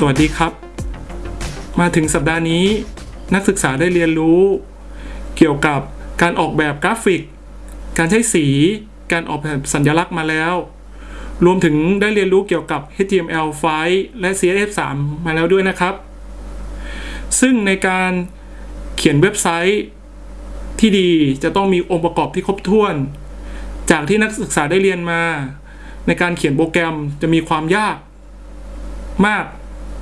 สวัสดีครับ มาถึงสัปดาห์นี้ นักศึกษาได้เรียนรู้ เกี่ยวกับการออกแบบกราฟิก การใช้สี การออกแบบสัญลักษณ์มาแล้ว รวมถึงได้เรียนรู้เกี่ยวกับ HTML5 และ CSS3 มาแล้วด้วยนะครับ ซึ่งในการเขียนเว็บไซต์ที่ดีจะต้องมีองค์ประกอบที่ครบถ้วน จากที่นักศึกษาได้เรียนมา ในการเขียนโปรแกรมจะมีความยากมาก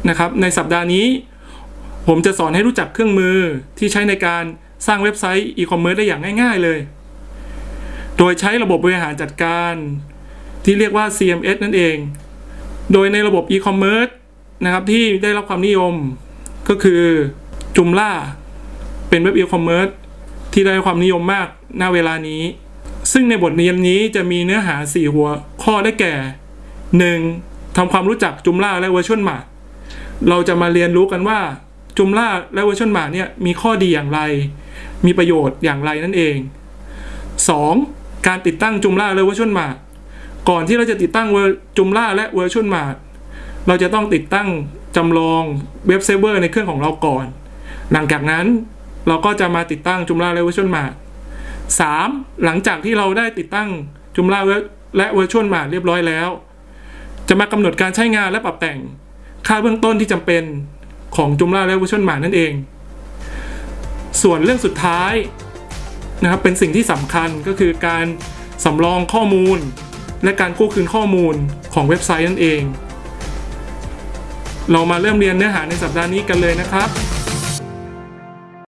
นะครับ ในสัปดาห์นี้ ผมจะสอนให้รู้จักเครื่องมือที่ใช้ในการสร้างเว็บไซต์อีคอมเมิร์ซได้อย่างง่ายๆเลย โดยใช้ระบบบริหารจัดการที่เรียกว่า CMS นั่นเอง โดยในระบบอีคอมเมิร์ซนะครับที่ได้รับความนิยมก็คือ Joomla เป็นเว็บอีคอมเมิร์ซที่ได้ความนิยมมากณเวลานี้ ซึ่งในบทเรียนนี้จะมีเนื้อหา 4 หัวข้อได้แก่ 1. ทำความรู้จัก Joomla และ VirtueMart เราจะมาเรียนรู้กันว่า Joomla และ VirtueMart เนี่ยมีข้อดีอย่างไร มีประโยชน์อย่างไรนั่นเอง 2. การติดตั้ง Joomla และ VirtueMart ก่อนที่เราจะติดตั้ง Joomla และ VirtueMart เราจะต้องติดตั้งจำลอง web server ในเครื่องของเราก่อน หลังจากนั้นเราก็จะมาติดตั้งจุมล่าและเวอร์ชวลมาร์ 3. หลังจากที่เราได้ติดตั้งจุมล่าและเวอร์ชวลมาเรียบร้อยแล้ว จะมากำหนดการใช้งานและปรับแต่ง ค่าเบื้องต้นที่จำเป็นของจุมล่าและเวอร์ชันหมานั่นเอง ส่วนเรื่องสุดท้ายนะครับเป็นสิ่งที่สำคัญก็คือการสำรองข้อมูล และการกู้คืนข้อมูลของเว็บไซต์นั่นเอง เรามาเริ่มเรียนเนื้อหาในสัปดาห์นี้กันเลยนะครับ